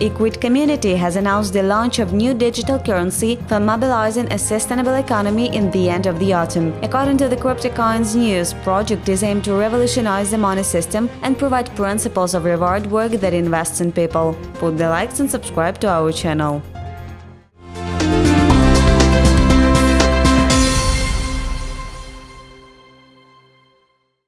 Equid community has announced the launch of new digital currency for mobilizing a sustainable economy in the end of the autumn. According to the CryptoCoins News, project is aimed to revolutionize the money system and provide principles of reward work that invests in people. Put the likes and subscribe to our channel.